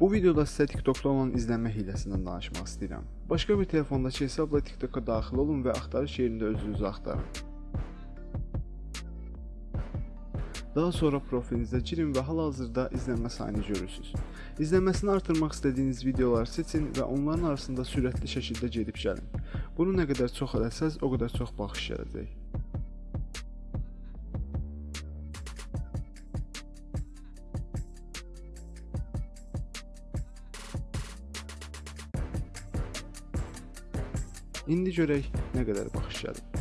Bu videoda sizə TikTokda olan izlənmə hiləsindən danışmaq istəyirəm. Başqa bir telefondakı hesabla TikToka daxil olun və axtarış yerində özünüzü axtarın. Daha sonra profilinizə girin və hal-hazırda izlənmə sayını görürsüz. İzlənməsini artırmaq istədiyiniz videoları seçin və onların arasında sürətli şəkildə gedib gəlin. Bunu nə qədər çox eləsəz, o qədər çox baxış gələcək. İndi görək nə qədər baxış gəlib.